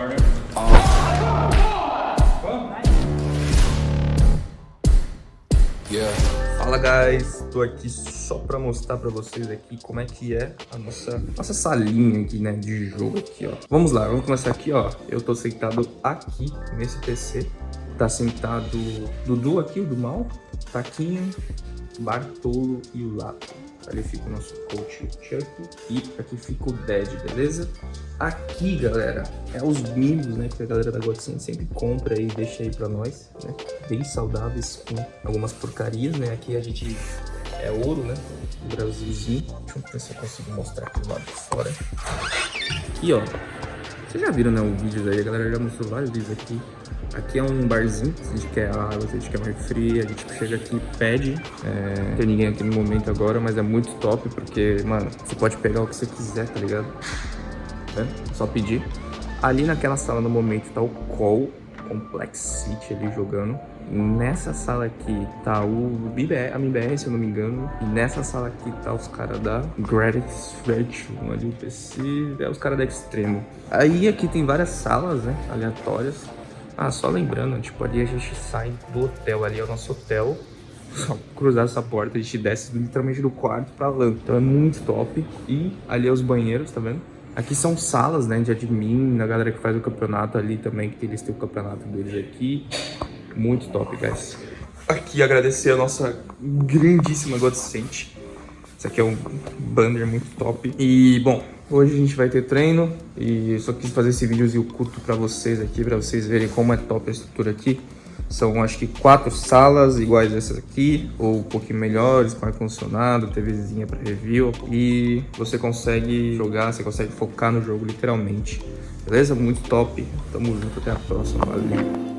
corner. Fala guys, tô aqui só pra mostrar pra vocês aqui como é que é a nossa, nossa salinha aqui, né, de jogo aqui, ó. Vamos lá, vamos começar aqui, ó. Eu tô sentado aqui nesse PC. Tá sentado Dudu aqui, o do mal, Taquinho, Bartolo e o Lato. Ali fica o nosso coach Chuck e aqui fica o Dead, beleza? Aqui, galera, é os mimos, né, que a galera da Godsen sempre compra e deixa aí pra nós, né? Bem saudáveis, com algumas porcarias, né? Aqui a gente é ouro, né? O Brasilzinho. Deixa eu ver se eu consigo mostrar aqui do lado de fora. Aqui, ó. Vocês já viram, né, o vídeo aí? A galera já mostrou vários vídeos aqui. Aqui é um barzinho, se a gente quer água, se a gente quer mais fria, a gente chega aqui pede. É, não tem ninguém aqui no momento agora, mas é muito top, porque, mano, você pode pegar o que você quiser, tá ligado? Vendo? Só pedir. Ali naquela sala no momento tá o Call Complex City ali jogando. Nessa sala aqui tá o BBR, a MBR, se eu não me engano. E nessa sala aqui tá os caras da Gradix Virtual, ali o PC, é os caras da Extremo. Aí aqui tem várias salas, né, aleatórias. Ah, só lembrando, tipo, ali a gente sai do hotel, ali é o nosso hotel. Só cruzar essa porta, a gente desce literalmente do quarto pra lá. Então é muito top. E ali é os banheiros, tá vendo? Aqui são salas, né, de admin, da galera que faz o campeonato ali também, que eles têm o campeonato deles aqui. Muito top, guys. Aqui agradecer a nossa grandíssima Godsent. Esse aqui é um banner muito top. E, bom, hoje a gente vai ter treino e eu só quis fazer esse videozinho curto pra vocês aqui, pra vocês verem como é top a estrutura aqui. São, acho que, quatro salas iguais essas aqui, ou um pouquinho melhores, com ar-condicionado, TVzinha pra review. E você consegue jogar, você consegue focar no jogo, literalmente. Beleza? Muito top. Tamo junto, até a próxima. Valeu.